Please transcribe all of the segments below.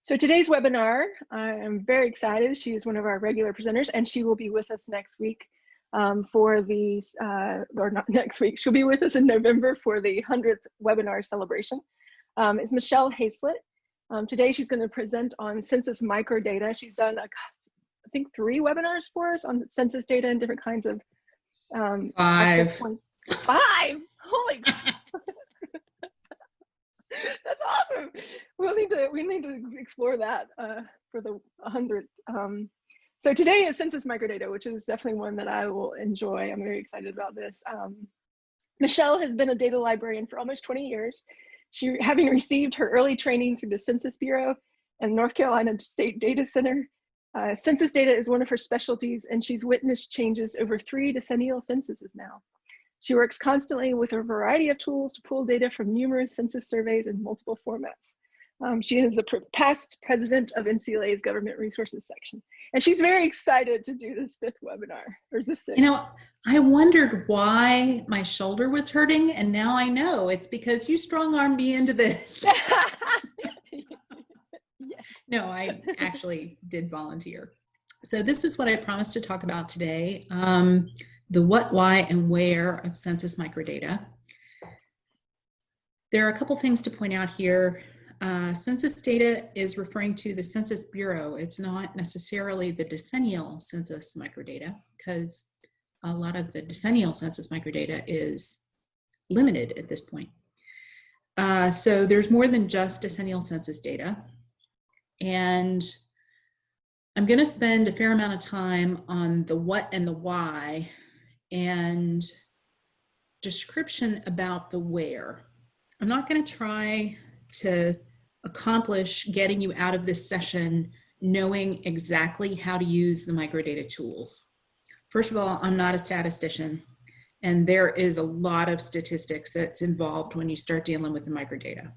So today's webinar, I am very excited. She is one of our regular presenters and she will be with us next week um, for the, uh, or not next week, she'll be with us in November for the 100th webinar celebration. Um, it's Michelle Hayslett. Um, today she's gonna present on census microdata. She's done, a, I think three webinars for us on census data and different kinds of um, Five. Five, holy That's awesome. We'll need to we need to explore that uh, for the 100th. Um, so today is census microdata, which is definitely one that I will enjoy. I'm very excited about this. Um, Michelle has been a data librarian for almost 20 years. She, having received her early training through the Census Bureau and North Carolina State Data Center, uh, census data is one of her specialties, and she's witnessed changes over three decennial censuses now. She works constantly with a variety of tools to pull data from numerous census surveys in multiple formats. Um, she is the past president of NCLA's Government Resources section. And she's very excited to do this fifth webinar, or is this sixth? You know, I wondered why my shoulder was hurting, and now I know it's because you strong-armed me into this. No, I actually did volunteer. So this is what I promised to talk about today. Um, the what, why, and where of census microdata. There are a couple things to point out here. Uh, census data is referring to the Census Bureau. It's not necessarily the decennial census microdata because a lot of the decennial census microdata is limited at this point. Uh, so there's more than just decennial census data. And I'm going to spend a fair amount of time on the what and the why and description about the where. I'm not going to try to accomplish getting you out of this session knowing exactly how to use the microdata tools. First of all, I'm not a statistician, and there is a lot of statistics that's involved when you start dealing with the microdata.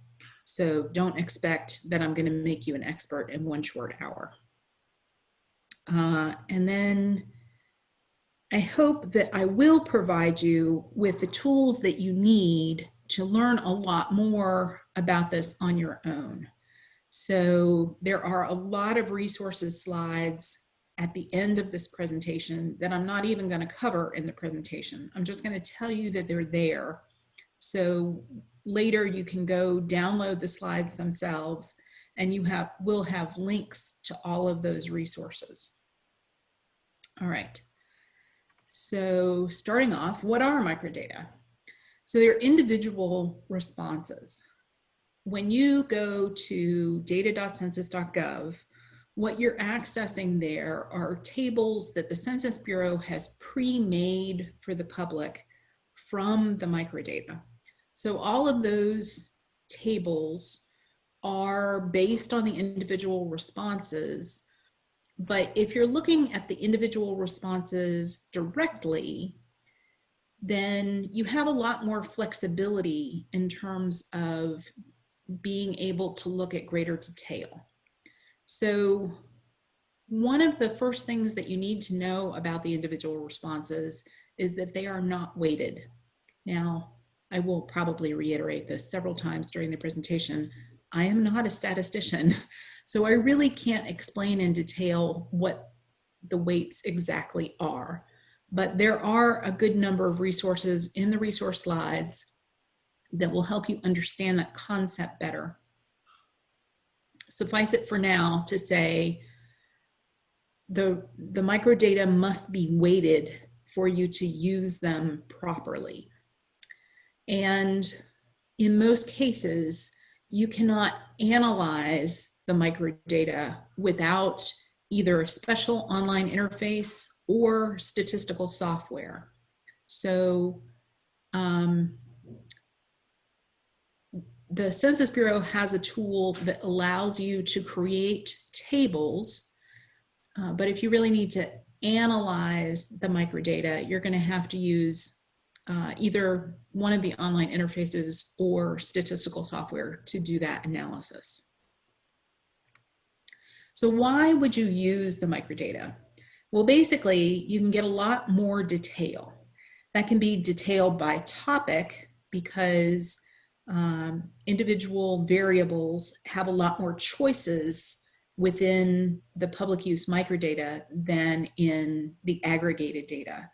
So don't expect that I'm going to make you an expert in one short hour. Uh, and then I hope that I will provide you with the tools that you need to learn a lot more about this on your own. So there are a lot of resources slides at the end of this presentation that I'm not even going to cover in the presentation. I'm just going to tell you that they're there. So later you can go download the slides themselves and you have will have links to all of those resources. All right. So starting off, what are microdata? So they're individual responses. When you go to data.census.gov, what you're accessing there are tables that the Census Bureau has pre-made for the public from the microdata. So all of those tables are based on the individual responses but if you're looking at the individual responses directly, then you have a lot more flexibility in terms of being able to look at greater detail. So one of the first things that you need to know about the individual responses is that they are not weighted. Now, I will probably reiterate this several times during the presentation. I am not a statistician. So I really can't explain in detail what the weights exactly are, but there are a good number of resources in the resource slides that will help you understand that concept better. Suffice it for now to say the, the microdata must be weighted for you to use them properly. And in most cases, you cannot analyze the microdata without either a special online interface or statistical software. So um, the Census Bureau has a tool that allows you to create tables, uh, but if you really need to analyze the microdata, you're gonna have to use uh, either one of the online interfaces or statistical software to do that analysis. So why would you use the microdata? Well, basically, you can get a lot more detail. That can be detailed by topic because um, individual variables have a lot more choices within the public use microdata than in the aggregated data.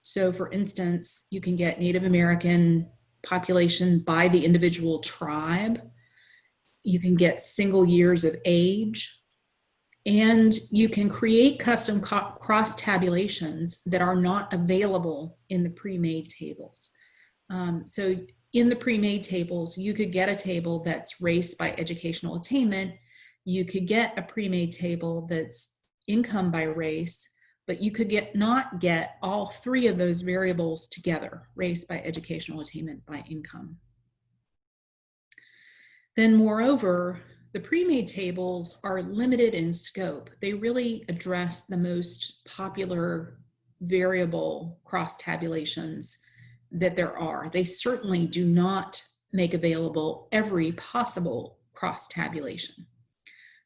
So for instance, you can get Native American population by the individual tribe. You can get single years of age. And you can create custom cross tabulations that are not available in the pre-made tables. Um, so in the pre-made tables, you could get a table that's race by educational attainment. You could get a pre-made table that's income by race, but you could get not get all three of those variables together, race by educational attainment by income. Then moreover, the pre-made tables are limited in scope. They really address the most popular variable cross tabulations that there are. They certainly do not make available every possible cross tabulation.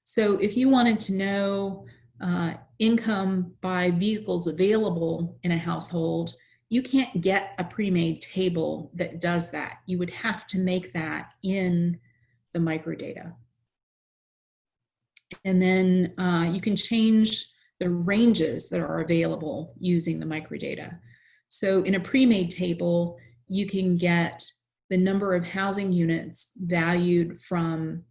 So if you wanted to know uh, income by vehicles available in a household, you can't get a pre-made table that does that. You would have to make that in the microdata. And then uh, you can change the ranges that are available using the microdata. So in a pre-made table, you can get the number of housing units valued from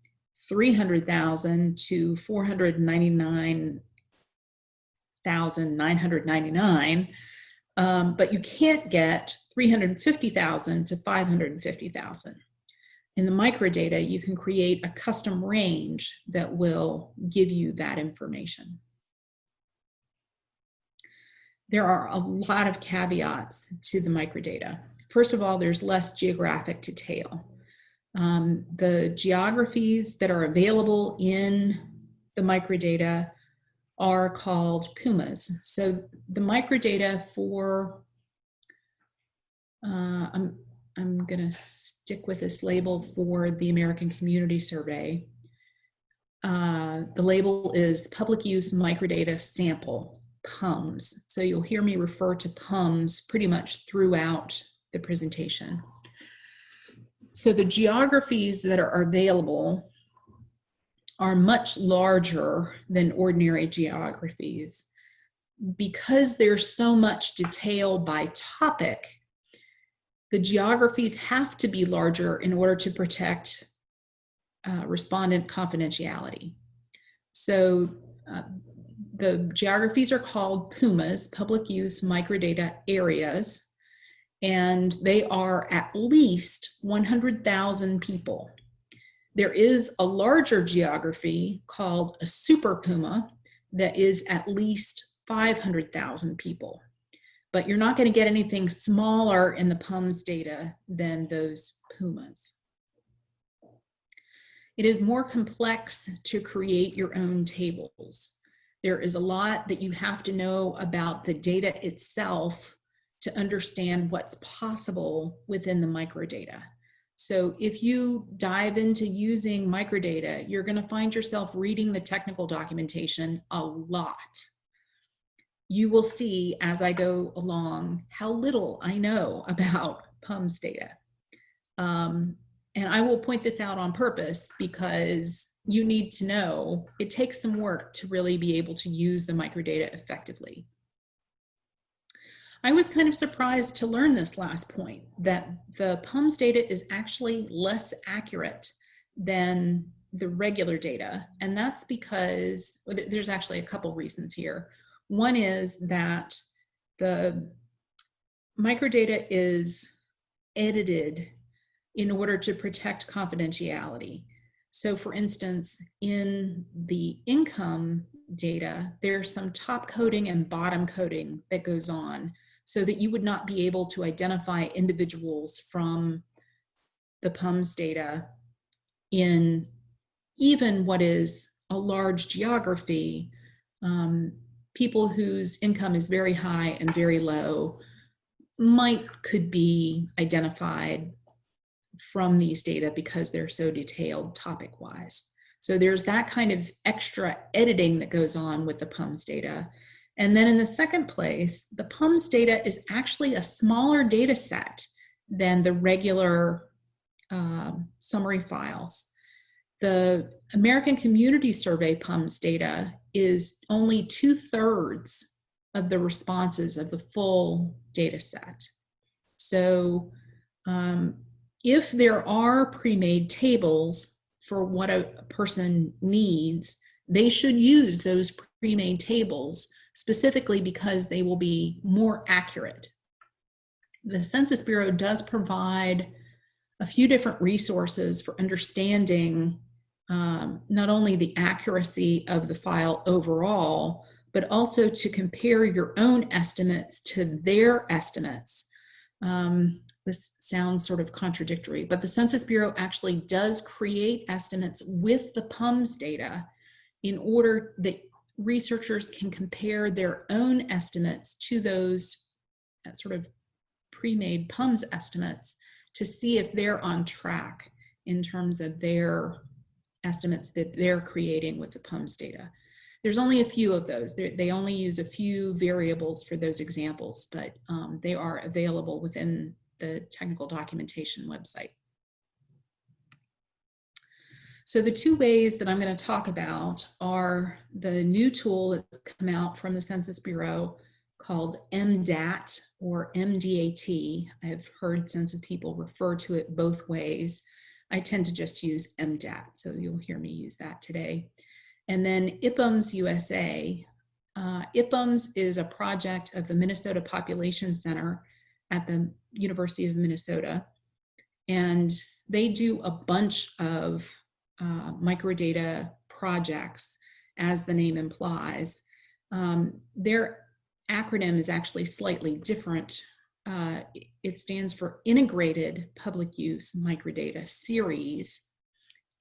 300,000 to 499,999, um, but you can't get 350,000 to 550,000. In the microdata, you can create a custom range that will give you that information there are a lot of caveats to the microdata. First of all, there's less geographic detail. Um, the geographies that are available in the microdata are called PUMAs. So the microdata for, uh, I'm, I'm gonna stick with this label for the American Community Survey. Uh, the label is Public Use Microdata Sample. PUMS. So you'll hear me refer to PUMS pretty much throughout the presentation. So the geographies that are available are much larger than ordinary geographies. Because there's so much detail by topic, the geographies have to be larger in order to protect uh, respondent confidentiality. So uh, the geographies are called PUMAs, public use microdata areas, and they are at least 100,000 people. There is a larger geography called a super PUMA that is at least 500,000 people. But you're not going to get anything smaller in the PUMS data than those PUMAs. It is more complex to create your own tables. There is a lot that you have to know about the data itself to understand what's possible within the microdata. So if you dive into using microdata, you're going to find yourself reading the technical documentation a lot. You will see as I go along how little I know about PUMS data. Um, and I will point this out on purpose because you need to know it takes some work to really be able to use the microdata effectively. I was kind of surprised to learn this last point, that the PUMS data is actually less accurate than the regular data. And that's because there's actually a couple reasons here. One is that the microdata is edited in order to protect confidentiality. So for instance, in the income data, there's some top coding and bottom coding that goes on so that you would not be able to identify individuals from the PUMS data in even what is a large geography, um, people whose income is very high and very low might could be identified from these data because they're so detailed topic wise. So there's that kind of extra editing that goes on with the PUMS data. And then in the second place, the PUMS data is actually a smaller data set than the regular um, summary files. The American Community Survey PUMS data is only two thirds of the responses of the full data set. So um, if there are pre-made tables for what a person needs, they should use those pre-made tables specifically because they will be more accurate. The Census Bureau does provide a few different resources for understanding um, not only the accuracy of the file overall, but also to compare your own estimates to their estimates. Um, this sounds sort of contradictory, but the Census Bureau actually does create estimates with the PUMS data in order that researchers can compare their own estimates to those uh, sort of pre-made PUMS estimates to see if they're on track in terms of their estimates that they're creating with the PUMS data. There's only a few of those. They're, they only use a few variables for those examples, but um, they are available within the technical documentation website. So the two ways that I'm going to talk about are the new tool that's come out from the Census Bureau called MDAT or MDAT. I've heard census people refer to it both ways. I tend to just use MDAT, so you'll hear me use that today. And then IPUMS USA. Uh, is a project of the Minnesota Population Center at the University of Minnesota. And they do a bunch of uh, microdata projects, as the name implies. Um, their acronym is actually slightly different. Uh, it stands for Integrated Public Use Microdata Series.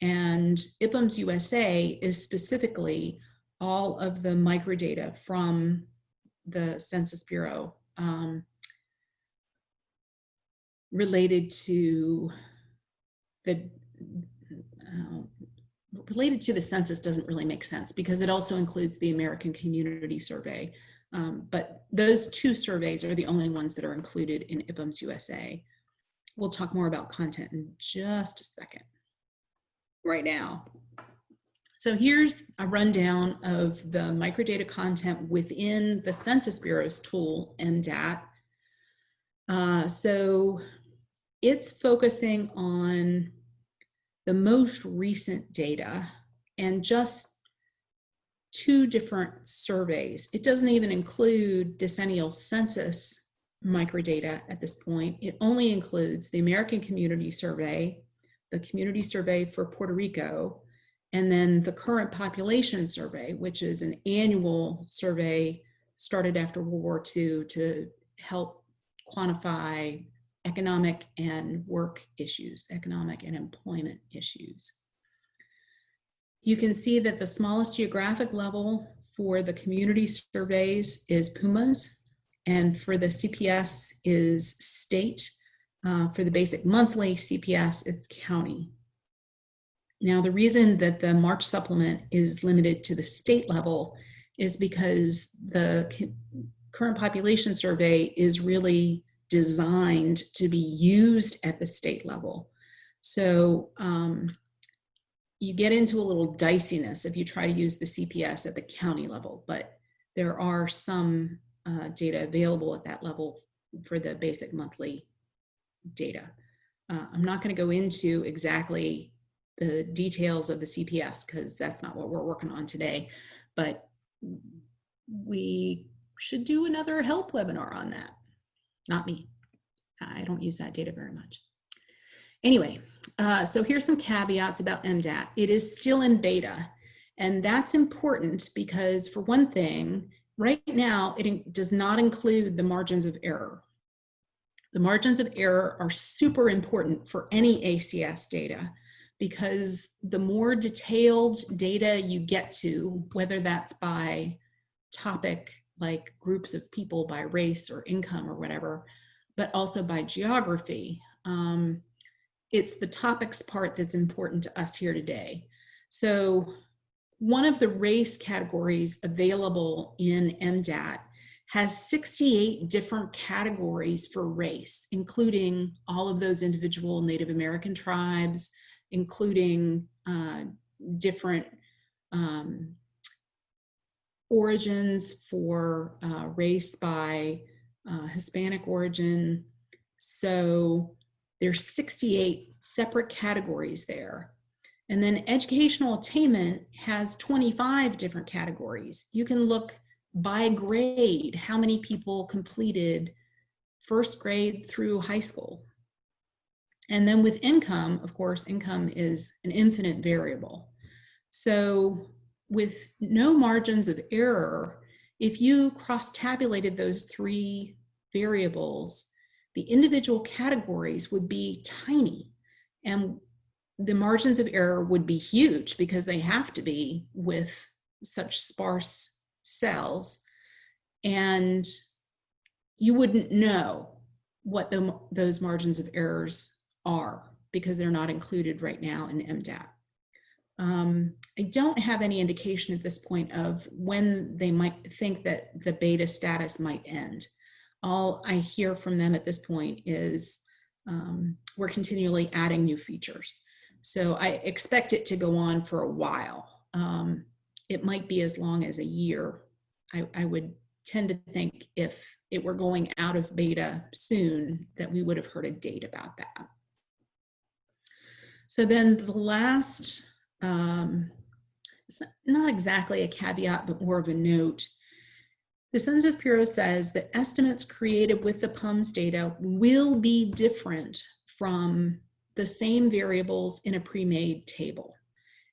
And IPUMS USA is specifically all of the microdata from the Census Bureau um, related to the uh, related to the census doesn't really make sense because it also includes the American Community Survey. Um, but those two surveys are the only ones that are included in IPUMS USA. We'll talk more about content in just a second. Right now. So here's a rundown of the microdata content within the Census Bureau's tool, MDAT. Uh, so it's focusing on the most recent data and just two different surveys. It doesn't even include decennial census microdata at this point. It only includes the American Community Survey, the Community Survey for Puerto Rico, and then the current population survey, which is an annual survey started after World War II to help quantify economic and work issues, economic and employment issues. You can see that the smallest geographic level for the community surveys is PUMAS, and for the CPS is state. Uh, for the basic monthly CPS, it's county. Now, the reason that the March supplement is limited to the state level is because the current population survey is really designed to be used at the state level. So um, you get into a little diciness if you try to use the CPS at the county level, but there are some uh, data available at that level for the basic monthly data. Uh, I'm not going to go into exactly the details of the CPS because that's not what we're working on today, but we should do another help webinar on that not me. I don't use that data very much. Anyway, uh, so here's some caveats about MDAT. It is still in beta, and that's important because for one thing, right now it does not include the margins of error. The margins of error are super important for any ACS data because the more detailed data you get to, whether that's by topic like groups of people by race or income or whatever, but also by geography. Um, it's the topics part that's important to us here today. So one of the race categories available in MDAT has 68 different categories for race, including all of those individual Native American tribes, including uh, different um, origins for uh, race by uh, Hispanic origin. So there's 68 separate categories there. And then educational attainment has 25 different categories. You can look by grade, how many people completed first grade through high school. And then with income, of course, income is an infinite variable. So with no margins of error, if you cross tabulated those three variables, the individual categories would be tiny and the margins of error would be huge because they have to be with such sparse cells and you wouldn't know what the, those margins of errors are because they're not included right now in MDAT. Um, I don't have any indication at this point of when they might think that the beta status might end. All I hear from them at this point is um, we're continually adding new features. So I expect it to go on for a while. Um, it might be as long as a year. I, I would tend to think if it were going out of beta soon that we would have heard a date about that. So then the last, um, it's not exactly a caveat, but more of a note. The Census Bureau says that estimates created with the PUMS data will be different from the same variables in a pre-made table.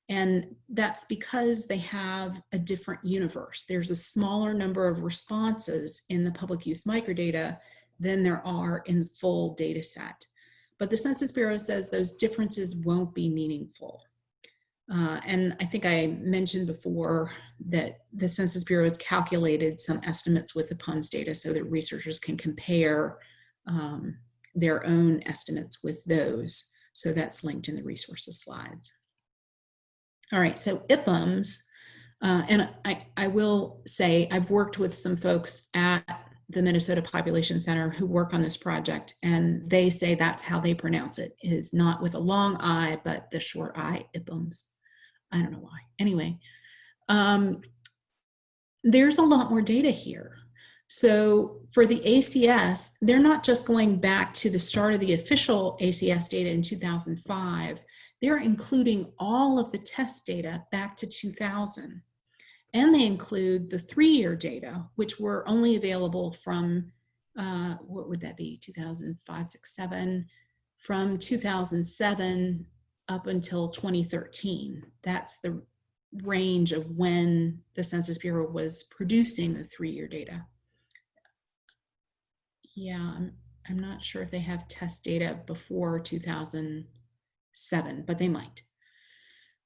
And that's because they have a different universe. There's a smaller number of responses in the public use microdata than there are in the full data set. But the Census Bureau says those differences won't be meaningful. Uh, and I think I mentioned before that the Census Bureau has calculated some estimates with the PUMS data so that researchers can compare um, their own estimates with those. So that's linked in the resources slides. All right, so IPUMS, uh, and I, I will say I've worked with some folks at the Minnesota Population Center who work on this project, and they say that's how they pronounce it, is not with a long I, but the short I, IPUMS. I don't know why. Anyway, um, there's a lot more data here. So for the ACS, they're not just going back to the start of the official ACS data in 2005, they're including all of the test data back to 2000. And they include the three-year data, which were only available from, uh, what would that be, 2005, 6, 7, from 2007 up until 2013. That's the range of when the Census Bureau was producing the three-year data. Yeah, I'm, I'm not sure if they have test data before 2007, but they might.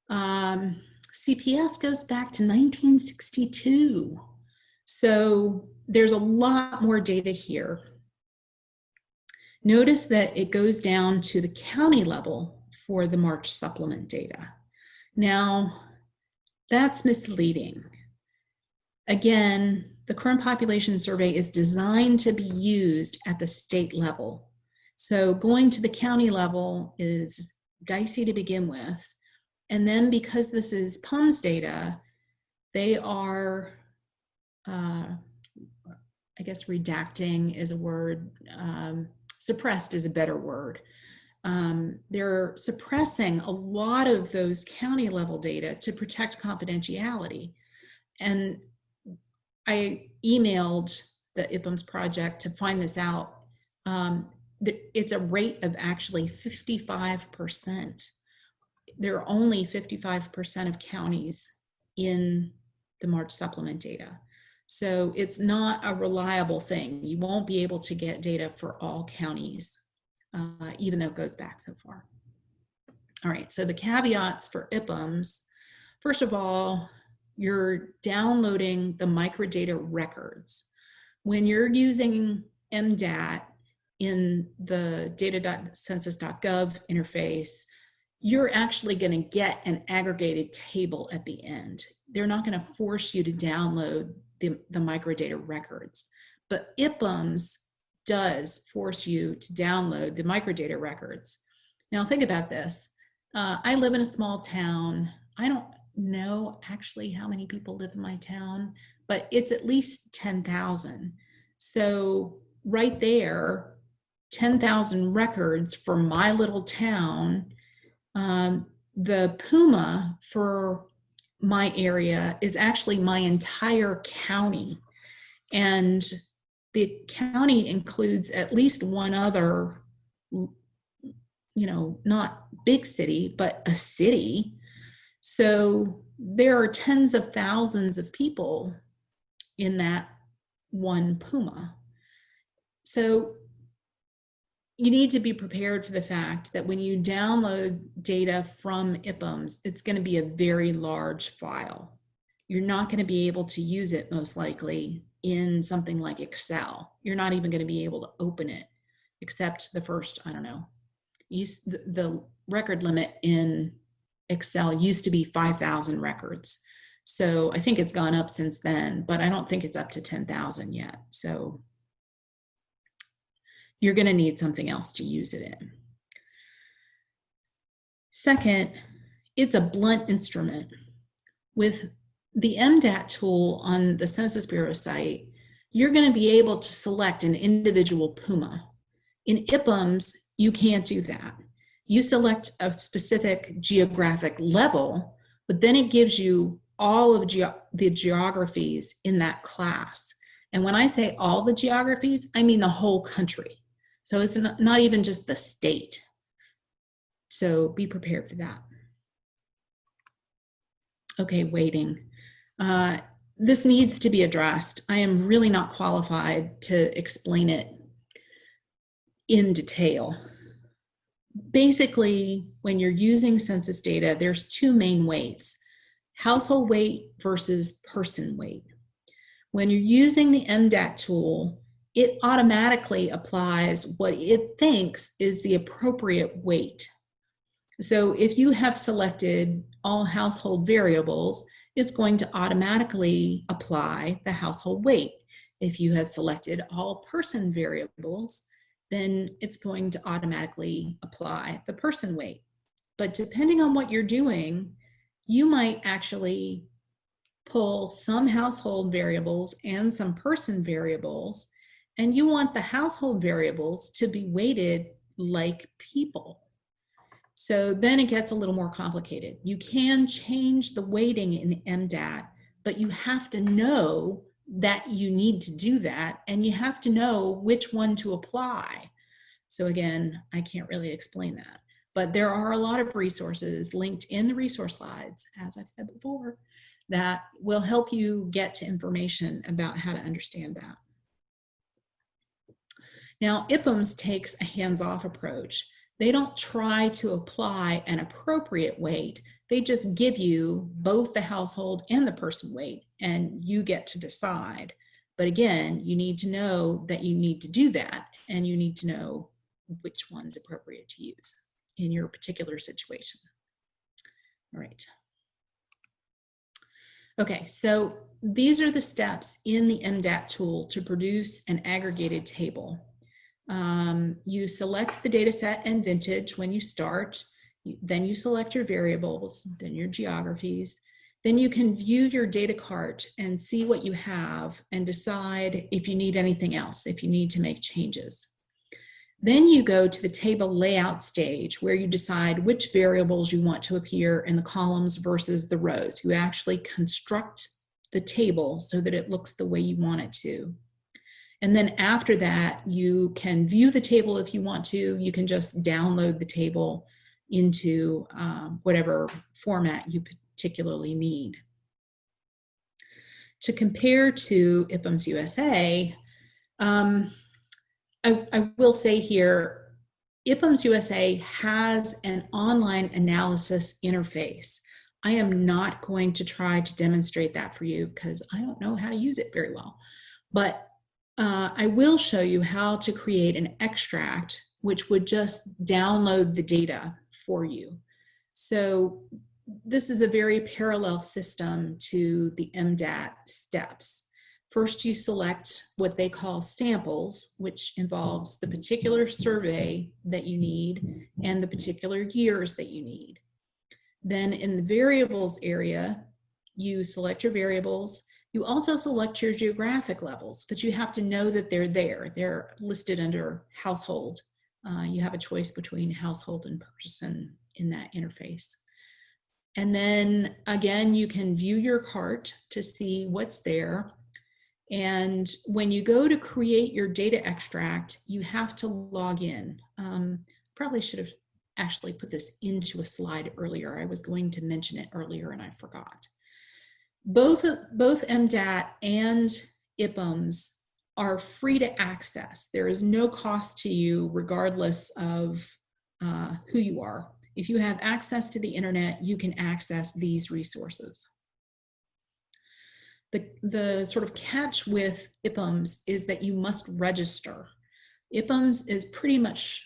Um, CPS goes back to 1962. So there's a lot more data here. Notice that it goes down to the county level for the March supplement data. Now, that's misleading. Again, the current population survey is designed to be used at the state level. So going to the county level is dicey to begin with. And then because this is PUMS data, they are, uh, I guess redacting is a word, um, suppressed is a better word. Um, they're suppressing a lot of those county level data to protect confidentiality. And I emailed the IPUMS project to find this out. Um, it's a rate of actually 55%. There are only 55% of counties in the March supplement data. So it's not a reliable thing. You won't be able to get data for all counties, uh, even though it goes back so far. All right, so the caveats for IPUMS, first of all, you're downloading the microdata records. When you're using MDAT, in the data.census.gov interface, you're actually going to get an aggregated table at the end. They're not going to force you to download the, the microdata records. But IPUMS does force you to download the microdata records. Now think about this. Uh, I live in a small town. I don't know actually how many people live in my town, but it's at least 10,000. So right there, 10,000 records for my little town. Um, the Puma for my area is actually my entire county. And the county includes at least one other, you know, not big city, but a city. So there are tens of thousands of people in that one Puma. So you need to be prepared for the fact that when you download data from IPUMS, it's going to be a very large file. You're not going to be able to use it most likely in something like Excel. You're not even going to be able to open it except the first, I don't know, use the, the record limit in Excel used to be 5,000 records. So I think it's gone up since then, but I don't think it's up to 10,000 yet. So you're going to need something else to use it in. Second, it's a blunt instrument. With the MDAT tool on the Census Bureau site, you're going to be able to select an individual PUMA. In IPUMS, you can't do that. You select a specific geographic level, but then it gives you all of ge the geographies in that class. And when I say all the geographies, I mean the whole country. So it's not, even just the state. So be prepared for that. Okay, weighting. Uh, this needs to be addressed. I am really not qualified to explain it in detail. Basically, when you're using census data, there's two main weights, household weight versus person weight. When you're using the MDAT tool, it automatically applies what it thinks is the appropriate weight. So if you have selected all household variables, it's going to automatically apply the household weight. If you have selected all person variables, then it's going to automatically apply the person weight. But depending on what you're doing, you might actually pull some household variables and some person variables and you want the household variables to be weighted like people. So then it gets a little more complicated. You can change the weighting in MDAT, but you have to know that you need to do that and you have to know which one to apply. So again, I can't really explain that, but there are a lot of resources linked in the resource slides, as I've said before, that will help you get to information about how to understand that. Now, IPUMS takes a hands-off approach. They don't try to apply an appropriate weight. They just give you both the household and the person weight, and you get to decide. But again, you need to know that you need to do that, and you need to know which one's appropriate to use in your particular situation. All right. Okay, so these are the steps in the MDAT tool to produce an aggregated table. Um, you select the data set and vintage when you start. Then you select your variables, then your geographies. Then you can view your data cart and see what you have and decide if you need anything else, if you need to make changes. Then you go to the table layout stage where you decide which variables you want to appear in the columns versus the rows. You actually construct the table so that it looks the way you want it to. And then after that, you can view the table if you want to. You can just download the table into um, whatever format you particularly need. To compare to IPUMS USA, um, I, I will say here, IPUMS USA has an online analysis interface. I am not going to try to demonstrate that for you because I don't know how to use it very well. But uh, I will show you how to create an extract which would just download the data for you. So this is a very parallel system to the MDAT steps. First, you select what they call samples, which involves the particular survey that you need and the particular years that you need. Then in the variables area, you select your variables. You also select your geographic levels, but you have to know that they're there. They're listed under household. Uh, you have a choice between household and person in that interface. And then again, you can view your cart to see what's there. And when you go to create your data extract, you have to log in. Um, probably should have actually put this into a slide earlier. I was going to mention it earlier and I forgot. Both, both MDAT and IPUMS are free to access. There is no cost to you regardless of uh, who you are. If you have access to the internet, you can access these resources. The, the sort of catch with IPUMS is that you must register. IPUMS is pretty much,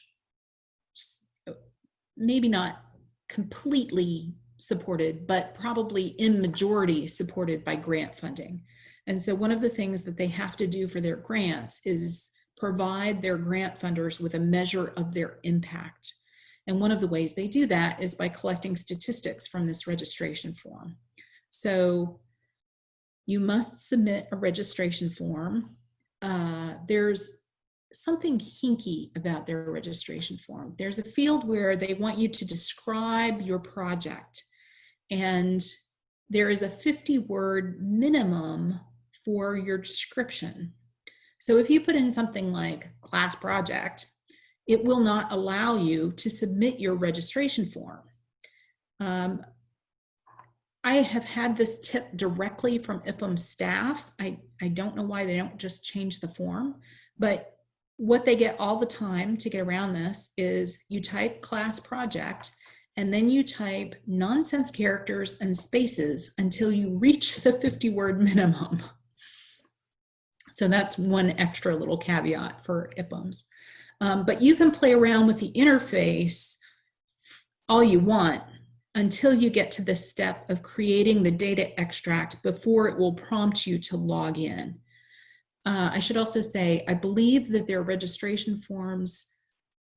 maybe not completely supported, but probably in majority supported by grant funding. And so one of the things that they have to do for their grants is provide their grant funders with a measure of their impact. And one of the ways they do that is by collecting statistics from this registration form. So you must submit a registration form. Uh, there's something hinky about their registration form. There's a field where they want you to describe your project and there is a 50 word minimum for your description. So if you put in something like class project, it will not allow you to submit your registration form. Um, I have had this tip directly from IPUM staff. I, I don't know why they don't just change the form, but what they get all the time to get around this is you type class project and then you type nonsense characters and spaces until you reach the 50 word minimum. So that's one extra little caveat for IPUMs. Um, but you can play around with the interface all you want until you get to the step of creating the data extract before it will prompt you to log in. Uh, I should also say, I believe that their registration forms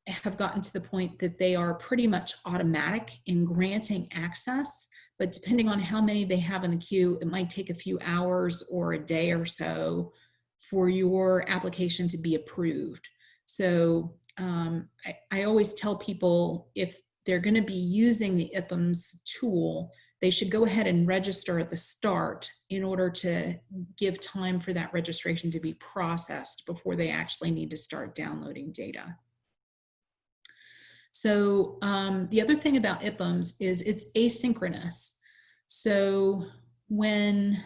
have gotten to the point that they are pretty much automatic in granting access, but depending on how many they have in the queue, it might take a few hours or a day or so for your application to be approved. So um, I, I always tell people if they're going to be using the IPUMS tool, they should go ahead and register at the start in order to give time for that registration to be processed before they actually need to start downloading data. So um, the other thing about IPUMS is it's asynchronous. So when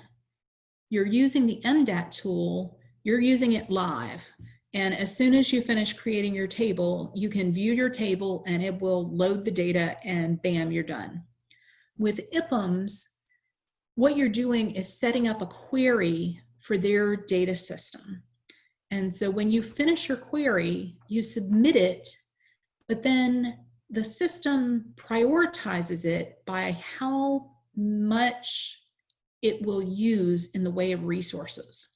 you're using the MDAT tool, you're using it live. And as soon as you finish creating your table, you can view your table and it will load the data and bam, you're done. With IPUMS, what you're doing is setting up a query for their data system. And so when you finish your query, you submit it, but then the system prioritizes it by how much it will use in the way of resources.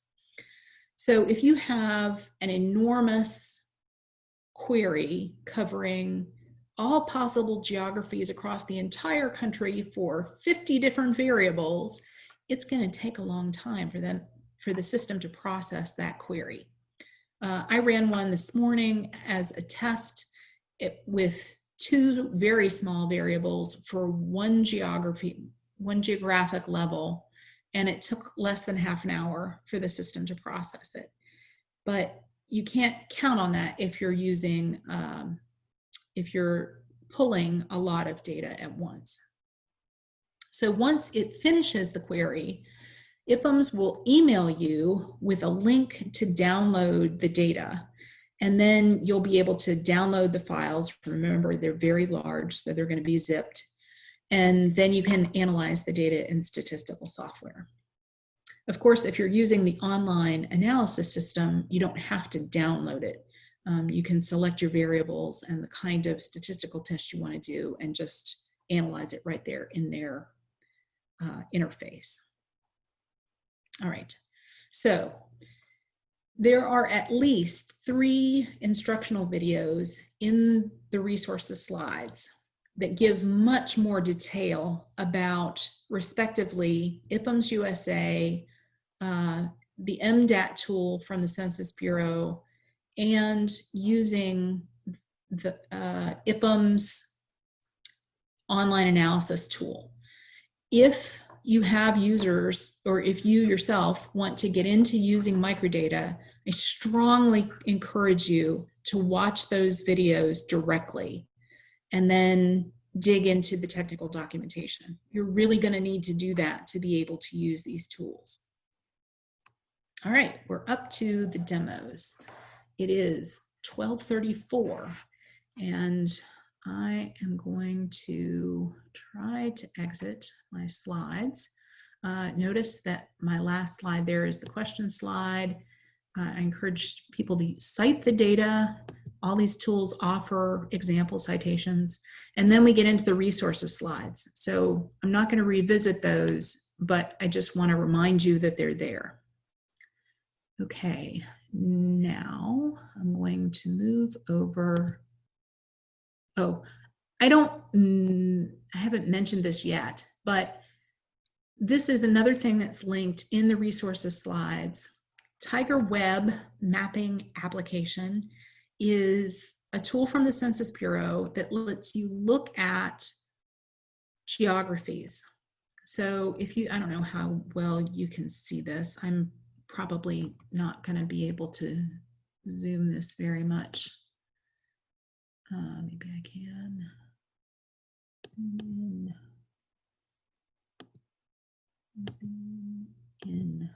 So if you have an enormous query covering all possible geographies across the entire country for 50 different variables, it's going to take a long time for them for the system to process that query. Uh, I ran one this morning as a test it, with two very small variables for one geography, one geographic level and it took less than half an hour for the system to process it. But you can't count on that if you're using, um, if you're pulling a lot of data at once. So once it finishes the query, IPUMS will email you with a link to download the data. And then you'll be able to download the files. Remember, they're very large, so they're going to be zipped and then you can analyze the data in statistical software. Of course, if you're using the online analysis system, you don't have to download it. Um, you can select your variables and the kind of statistical test you want to do and just analyze it right there in their uh, interface. All right. So there are at least three instructional videos in the resources slides that give much more detail about respectively IPUMS USA, uh, the MDAT tool from the Census Bureau, and using the uh, online analysis tool. If you have users or if you yourself want to get into using microdata, I strongly encourage you to watch those videos directly and then dig into the technical documentation. You're really going to need to do that to be able to use these tools. All right, we're up to the demos. It is 1234 and I am going to try to exit my slides. Uh, notice that my last slide there is the question slide. Uh, I encourage people to cite the data. All these tools offer example citations. And then we get into the resources slides. So I'm not going to revisit those, but I just want to remind you that they're there. Okay, now I'm going to move over Oh, I don't, mm, I haven't mentioned this yet, but this is another thing that's linked in the resources slides. TIGERweb mapping application is a tool from the Census Bureau that lets you look at geographies. So if you, I don't know how well you can see this. I'm probably not going to be able to zoom this very much. Uh, maybe I can zoom in. Zoom in.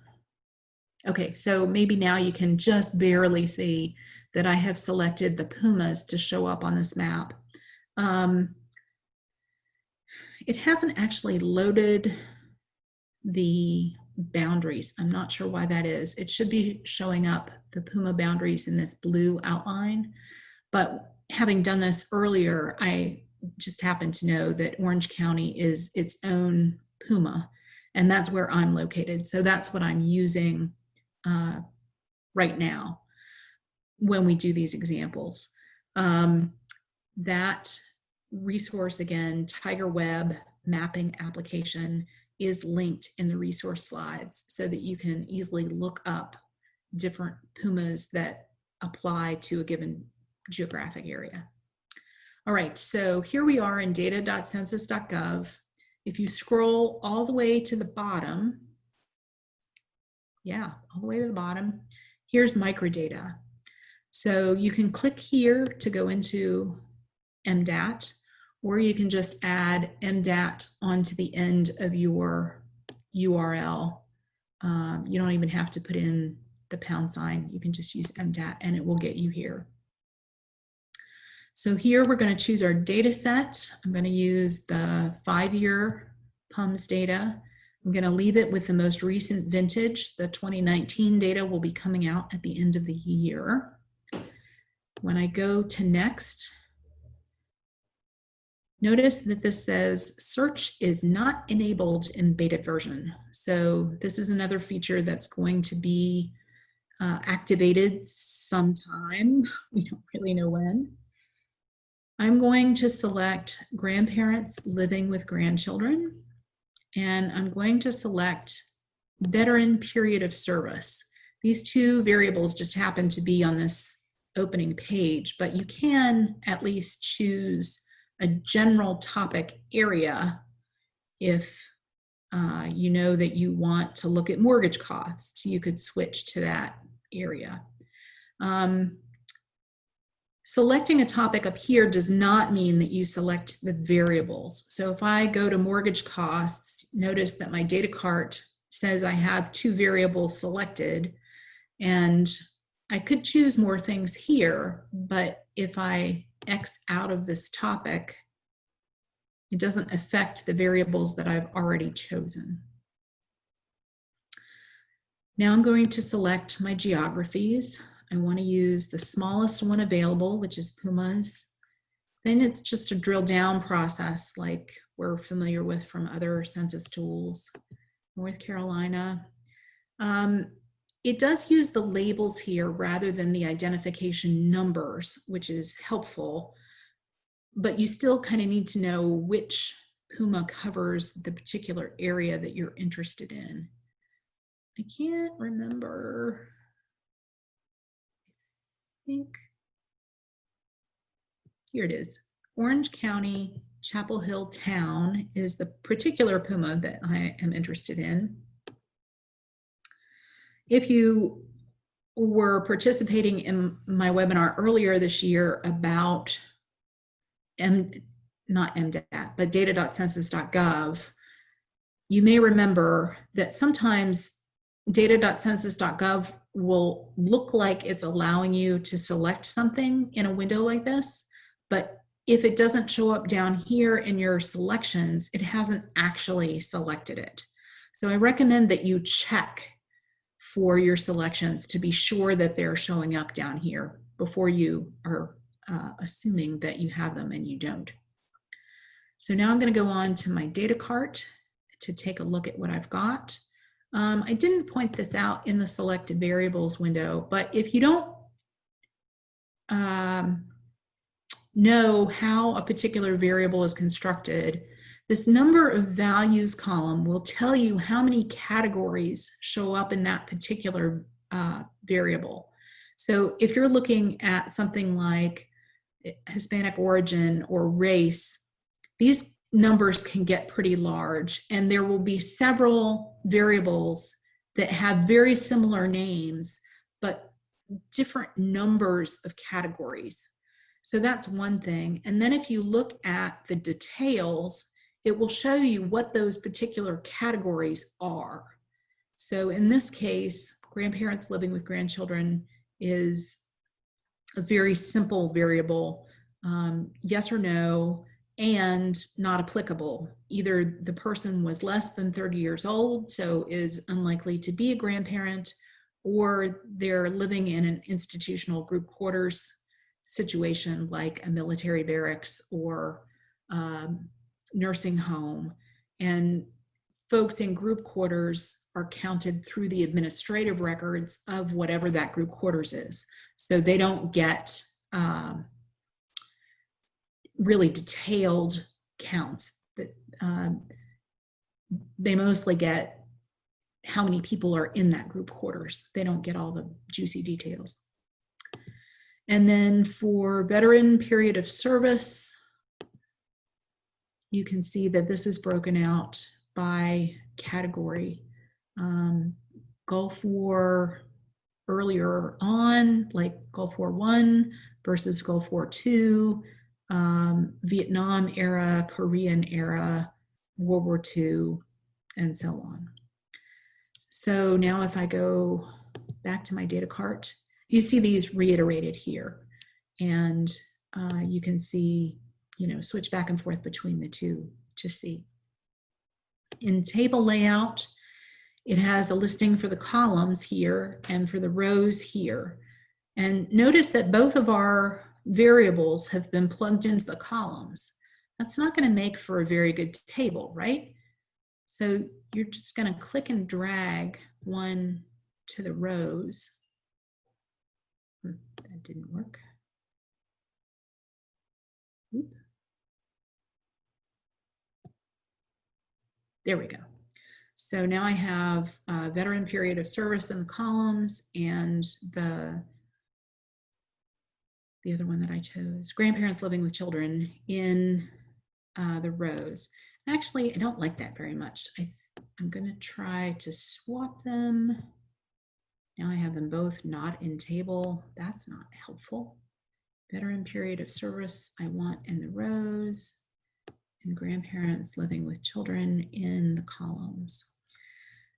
Okay, so maybe now you can just barely see that I have selected the PUMAs to show up on this map. Um, it hasn't actually loaded the boundaries. I'm not sure why that is. It should be showing up the PUMA boundaries in this blue outline, but having done this earlier, I just happen to know that Orange County is its own PUMA, and that's where I'm located. So that's what I'm using uh, right now when we do these examples. Um, that resource again, TIGERweb mapping application is linked in the resource slides so that you can easily look up different PUMAs that apply to a given geographic area. All right, so here we are in data.census.gov. If you scroll all the way to the bottom, yeah, all the way to the bottom, here's microdata. So you can click here to go into MDAT, or you can just add MDAT onto the end of your URL. Um, you don't even have to put in the pound sign. You can just use MDAT and it will get you here. So here we're going to choose our data set. I'm going to use the five-year PUMS data. I'm going to leave it with the most recent vintage. The 2019 data will be coming out at the end of the year. When I go to next, notice that this says search is not enabled in beta version. So this is another feature that's going to be uh, activated sometime. We don't really know when. I'm going to select grandparents living with grandchildren, and I'm going to select veteran period of service. These two variables just happen to be on this opening page, but you can at least choose a general topic area if uh, you know that you want to look at mortgage costs. You could switch to that area. Um, Selecting a topic up here does not mean that you select the variables. So if I go to mortgage costs, notice that my data cart says I have two variables selected and I could choose more things here, but if I X out of this topic, it doesn't affect the variables that I've already chosen. Now I'm going to select my geographies. I want to use the smallest one available, which is PUMAs. Then it's just a drill down process like we're familiar with from other census tools. North Carolina. Um, it does use the labels here rather than the identification numbers, which is helpful, but you still kind of need to know which PUMA covers the particular area that you're interested in. I can't remember. Think here it is. Orange County, Chapel Hill Town is the particular PUMA that I am interested in. If you were participating in my webinar earlier this year about M, not MDAT, but data.census.gov, you may remember that sometimes data.census.gov will look like it's allowing you to select something in a window like this, but if it doesn't show up down here in your selections, it hasn't actually selected it. So I recommend that you check for your selections to be sure that they're showing up down here before you are uh, assuming that you have them and you don't. So now I'm going to go on to my data cart to take a look at what I've got. Um, I didn't point this out in the selected variables window, but if you don't um, know how a particular variable is constructed, this number of values column will tell you how many categories show up in that particular uh, variable. So if you're looking at something like Hispanic origin or race, these numbers can get pretty large and there will be several variables that have very similar names, but different numbers of categories. So that's one thing. And then if you look at the details, it will show you what those particular categories are. So in this case, grandparents living with grandchildren is a very simple variable, um, yes or no, and not applicable. Either the person was less than 30 years old, so is unlikely to be a grandparent, or they're living in an institutional group quarters situation like a military barracks or um, nursing home and folks in group quarters are counted through the administrative records of whatever that group quarters is. So they don't get um, really detailed counts. That um, they mostly get how many people are in that group quarters. They don't get all the juicy details. And then for veteran period of service, you can see that this is broken out by category. Um, Gulf War earlier on, like Gulf War One versus Gulf War Two, um, Vietnam era, Korean era, World War II, and so on. So now if I go back to my data cart, you see these reiterated here. And uh, you can see you know, switch back and forth between the two to see. In table layout, it has a listing for the columns here and for the rows here. And notice that both of our variables have been plugged into the columns. That's not going to make for a very good table, right? So you're just going to click and drag one to the rows. Hmm, that didn't work. Oop. There we go. So now I have a veteran period of service in the columns and the the other one that I chose, grandparents living with children in uh, the rows. Actually, I don't like that very much. I I'm going to try to swap them. Now I have them both not in table. That's not helpful. Veteran period of service I want in the rows and grandparents living with children in the columns.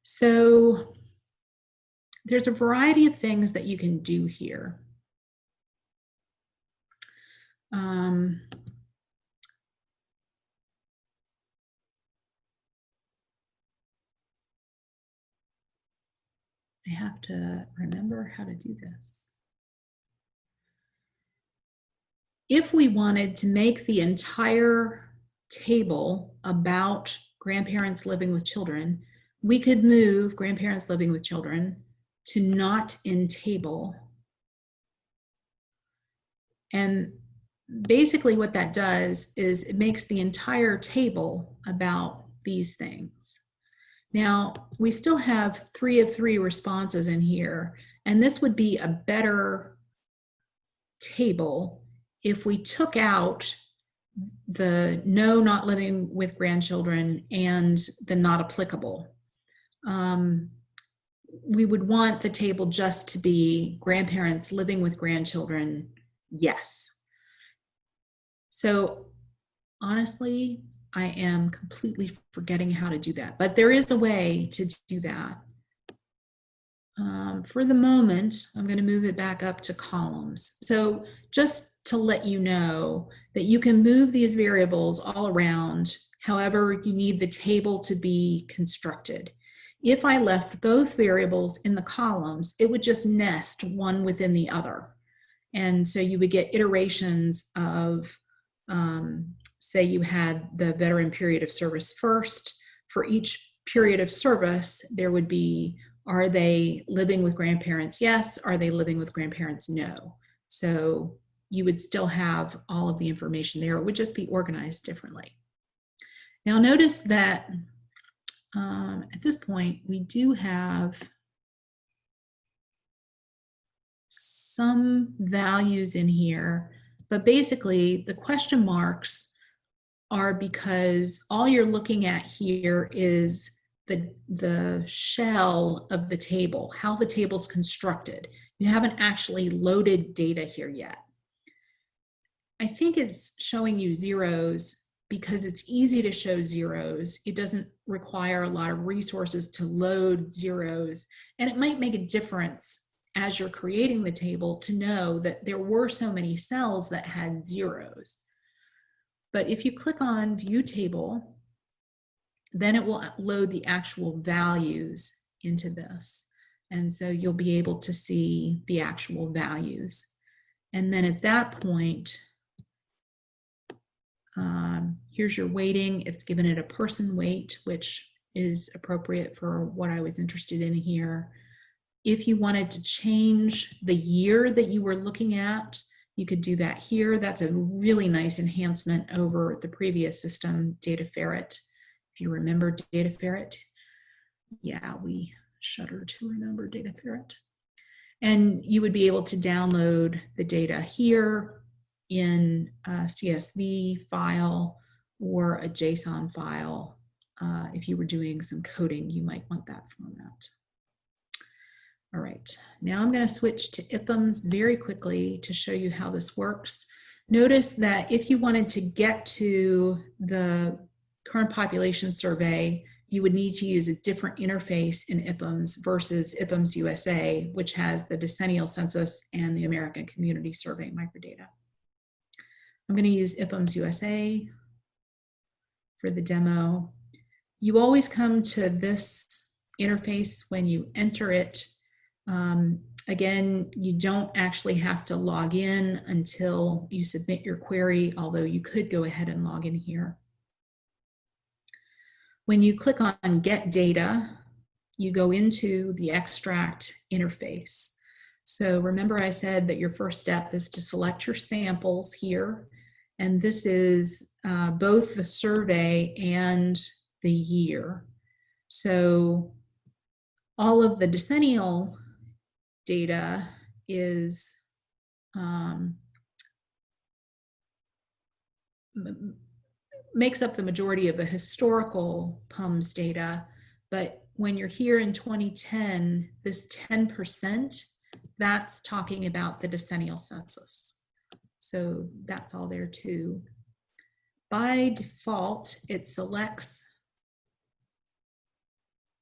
So there's a variety of things that you can do here. Um, I have to remember how to do this. If we wanted to make the entire table about grandparents living with children, we could move grandparents living with children to not in table. And basically what that does is it makes the entire table about these things. Now, we still have three of three responses in here, and this would be a better table if we took out the no not living with grandchildren and the not applicable. Um, we would want the table just to be grandparents living with grandchildren, yes. So honestly, I am completely forgetting how to do that, but there is a way to do that. Um, for the moment, I'm going to move it back up to columns. So just to let you know that you can move these variables all around however you need the table to be constructed. If I left both variables in the columns, it would just nest one within the other. And so you would get iterations of, um, say you had the veteran period of service first. For each period of service, there would be, are they living with grandparents? Yes. Are they living with grandparents? No. So you would still have all of the information there. It would just be organized differently. Now notice that um, at this point, we do have some values in here, but basically the question marks are because all you're looking at here is the, the shell of the table, how the table's constructed. You haven't actually loaded data here yet. I think it's showing you zeros because it's easy to show zeros. It doesn't require a lot of resources to load zeros. And it might make a difference as you're creating the table to know that there were so many cells that had zeros. But if you click on view table, then it will load the actual values into this. And so you'll be able to see the actual values. And then at that point, um, here's your weighting. It's given it a person weight, which is appropriate for what I was interested in here. If you wanted to change the year that you were looking at, you could do that here. That's a really nice enhancement over the previous system, DataFerrett. If you remember DataFerrett, yeah, we shudder to remember DataFerrett. And you would be able to download the data here in a CSV file or a JSON file. Uh, if you were doing some coding, you might want that format. All right, now I'm going to switch to IPUMS very quickly to show you how this works. Notice that if you wanted to get to the current population survey, you would need to use a different interface in IPUMS versus IPUMS USA, which has the decennial census and the American Community Survey microdata. I'm going to use IPUMS USA for the demo. You always come to this interface when you enter it. Um, again, you don't actually have to log in until you submit your query, although you could go ahead and log in here. When you click on Get Data, you go into the extract interface. So remember I said that your first step is to select your samples here and this is uh, both the survey and the year. So all of the decennial data is um, makes up the majority of the historical PUMS data, but when you're here in 2010, this 10%, that's talking about the decennial census. So that's all there too. By default, it selects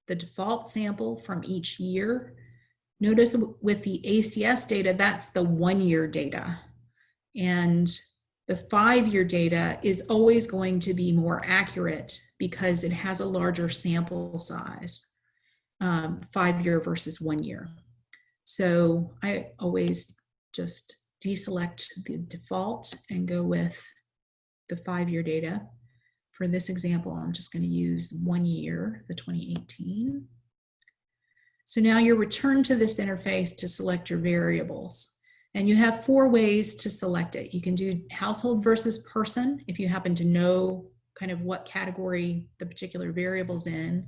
the default sample from each year. Notice with the ACS data, that's the one year data. And the five year data is always going to be more accurate because it has a larger sample size, um, five year versus one year. So I always just deselect the default and go with the five-year data. For this example, I'm just going to use one year, the 2018. So now you're returned to this interface to select your variables. And you have four ways to select it. You can do household versus person if you happen to know kind of what category the particular variable's in.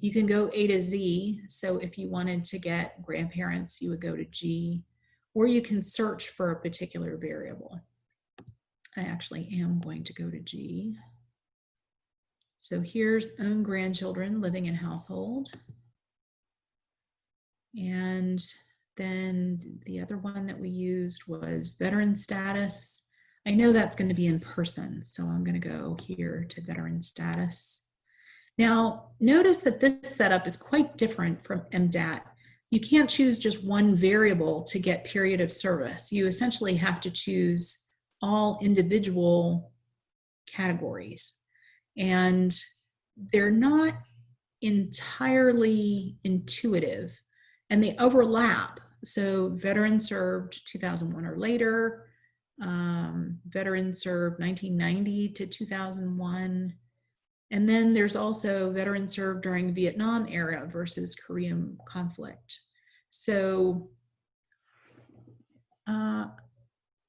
You can go A to Z. So if you wanted to get grandparents, you would go to G, or you can search for a particular variable. I actually am going to go to G. So here's own grandchildren living in household. And then the other one that we used was veteran status. I know that's going to be in person, so I'm going to go here to veteran status. Now, notice that this setup is quite different from MDAT. You can't choose just one variable to get period of service. You essentially have to choose all individual categories and they're not entirely intuitive and they overlap. So veteran served 2001 or later, um, veteran served 1990 to 2001. And then there's also veteran served during Vietnam era versus Korean conflict. So uh,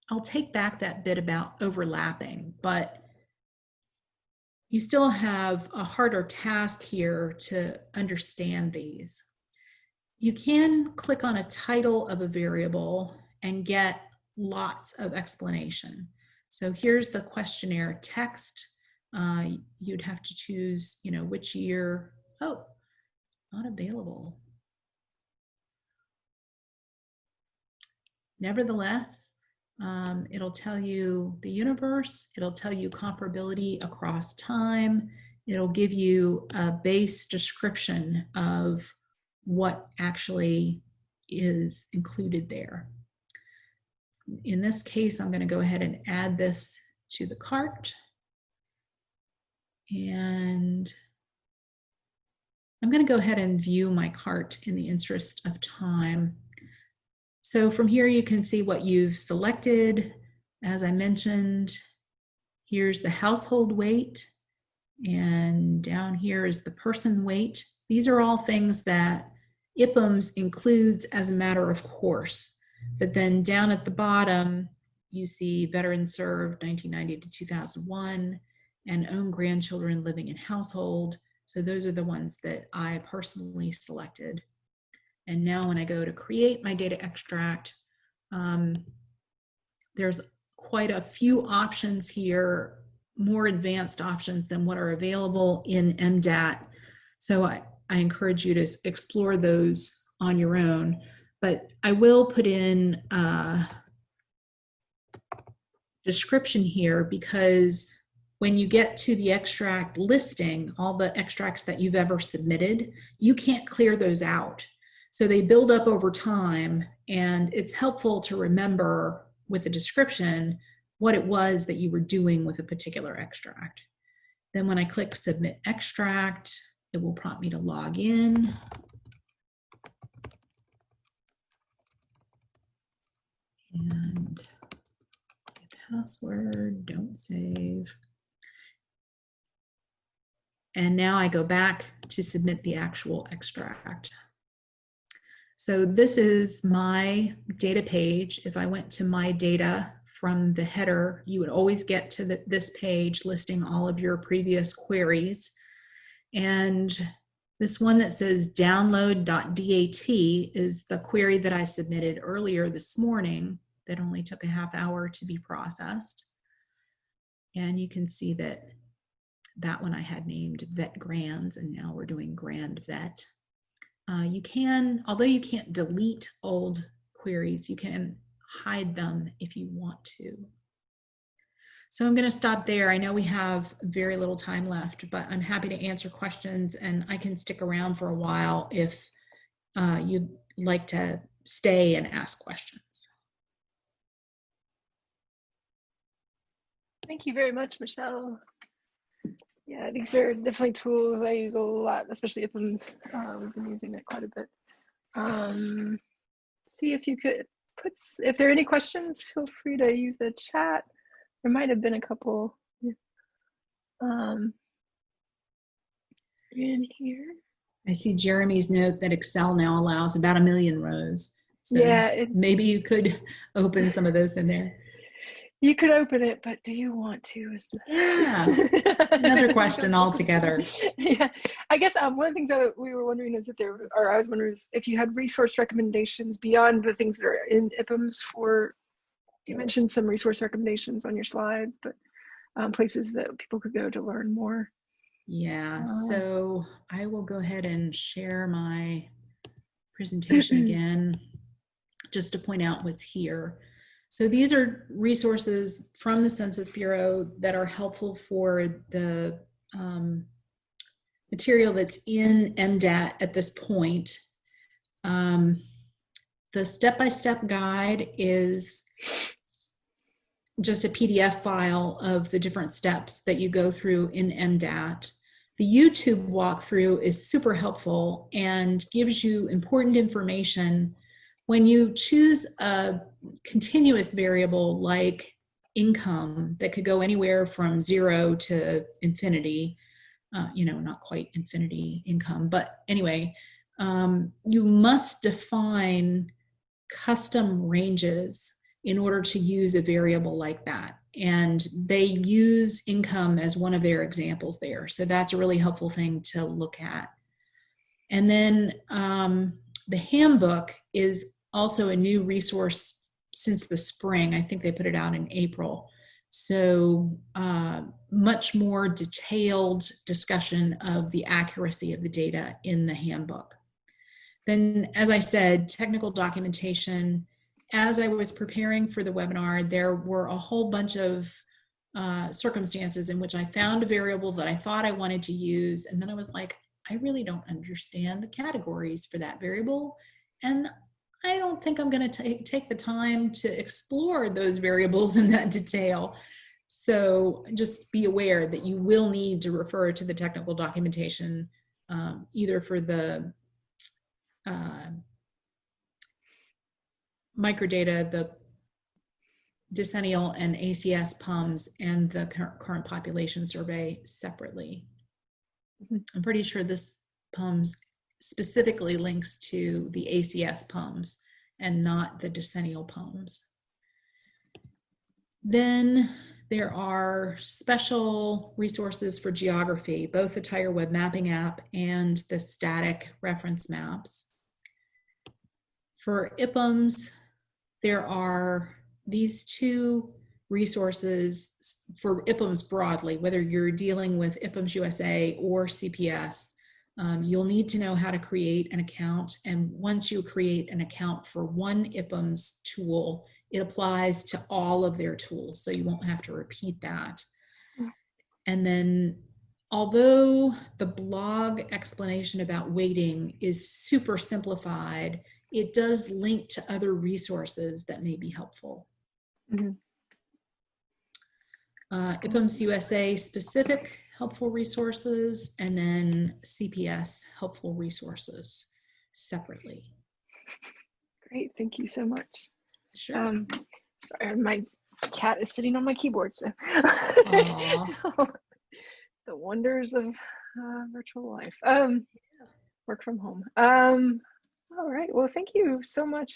I'll take back that bit about overlapping, but you still have a harder task here to understand these. You can click on a title of a variable and get lots of explanation. So here's the questionnaire text. Uh, you'd have to choose, you know, which year. Oh, not available. Nevertheless, um, it'll tell you the universe, it'll tell you comparability across time, it'll give you a base description of what actually is included there. In this case, I'm going to go ahead and add this to the cart. And I'm going to go ahead and view my cart in the interest of time. So from here, you can see what you've selected. As I mentioned, here's the household weight, and down here is the person weight. These are all things that IPUMS includes as a matter of course. But then down at the bottom, you see veterans served 1990 to 2001 and own grandchildren living in household. So those are the ones that I personally selected. And now when I go to create my data extract, um, there's quite a few options here, more advanced options than what are available in MDAT. So I, I encourage you to explore those on your own. But I will put in a description here because when you get to the extract listing, all the extracts that you've ever submitted, you can't clear those out. So they build up over time and it's helpful to remember with the description what it was that you were doing with a particular extract. Then when I click submit extract, it will prompt me to log in. And password, don't save. And now I go back to submit the actual extract. So this is my data page. If I went to my data from the header, you would always get to the, this page listing all of your previous queries. And this one that says download.dat is the query that I submitted earlier this morning that only took a half hour to be processed. And you can see that that one I had named vet grands and now we're doing grand vet. Uh, you can, although you can't delete old queries, you can hide them if you want to. So I'm going to stop there. I know we have very little time left, but I'm happy to answer questions and I can stick around for a while if uh, you'd like to stay and ask questions. Thank you very much, Michelle. Yeah, these are definitely tools I use a lot, especially IPUMS. Uh, we've been using it quite a bit. Um, see if you could put, if there are any questions, feel free to use the chat. There might have been a couple um, in here. I see Jeremy's note that Excel now allows about a million rows. So yeah, it, maybe you could open some of those in there. you could open it, but do you want to? Yeah, another question altogether. yeah, I guess um, one of the things that we were wondering is if there, or I was wondering is if you had resource recommendations beyond the things that are in IPUMS for. You mentioned some resource recommendations on your slides, but um, places that people could go to learn more. Yeah, Uh, so I will go ahead and share my presentation again, just to point out what's here. So these are resources from the Census Bureau that are helpful for the um, material that's in MDAT at this point. Um, the step-by-step guide is just a PDF file of the different steps that you go through in MDAT. The YouTube walkthrough is super helpful and gives you important information. When you choose a continuous variable like income that could go anywhere from zero to infinity, uh, you know, not quite infinity income, but anyway, um, you must define custom ranges in order to use a variable like that. And they use income as one of their examples there. So that's a really helpful thing to look at. And then um, the handbook is also a new resource since the spring. I think they put it out in April. So uh, much more detailed discussion of the accuracy of the data in the handbook. Then, as I said, technical documentation as I was preparing for the webinar, there were a whole bunch of uh, circumstances in which I found a variable that I thought I wanted to use. And then I was like, I really don't understand the categories for that variable. And I don't think I'm going to take the time to explore those variables in that detail. So just be aware that you will need to refer to the technical documentation um, either for the uh, microdata, the decennial and ACS PUMS and the current population survey separately. Mhm. I'm pretty sure this PUMS specifically links to the ACS PUMS and not the decennial PUMS. Then there are special resources for geography, both the TIGERweb Mapping app and the static reference maps. For IPUMS, there are these two resources for IPUMS broadly, whether you're dealing with IPUMS USA or CPS. Um, you'll need to know how to create an account. And once you create an account for one IPUMS tool, it applies to all of their tools. So you won't have to repeat that. And then although the blog explanation about weighting is super simplified, it does link to other resources that may be helpful. Mhm. Uh, IPUMS USA specific helpful resources and then CPS helpful resources separately. Great, thank you so much. Sure. Um, sorry, my cat is sitting on my keyboard, so the wonders of uh, virtual life. Um, work from home. Um, all right. Well, thank you so much.